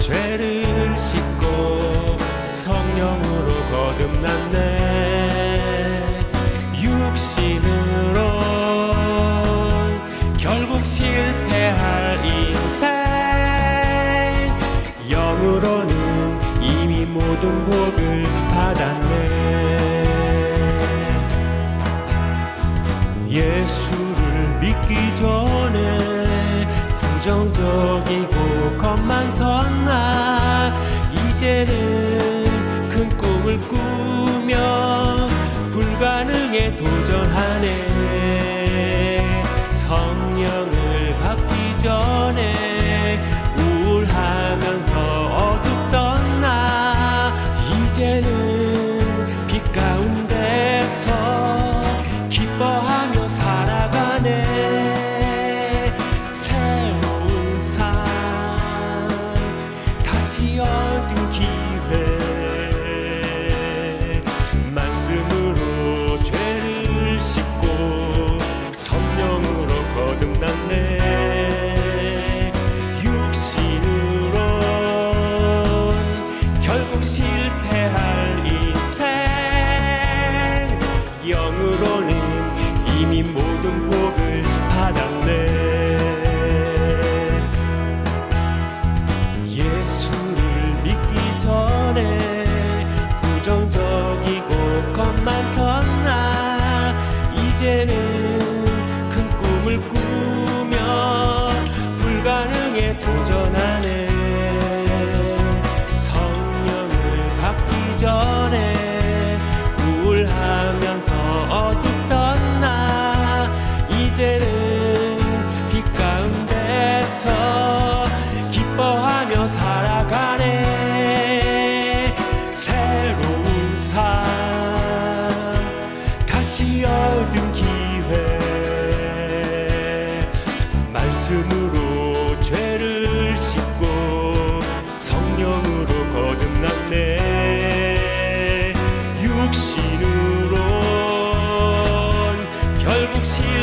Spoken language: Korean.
죄를 씻고 성령으로 거듭났네. 육신으로 결국 실패할 인생. 영으로는 이미 모든 복을 받았네. 예수를 믿기 전에 부정적이고 겁만 컸나. 이제는 큰 꿈을 꾸며 불가능에 도전하네. 성령을 받기 전에 우울하면서 어둡던 나. 이제는 빛 가운데서 기뻐하 다시 얻은 기회. 말씀으로 죄를 씻고 성령으로 거듭났네. 육신으론 결국 실 겁만 컸나 이제는 큰 꿈을 꾸며 불가능에 도전하네 성령을 받기 전에 다시 얻은 기회. 말씀으로 죄를 씻고 성령으로 거듭났네. 육신으론 결국 실패할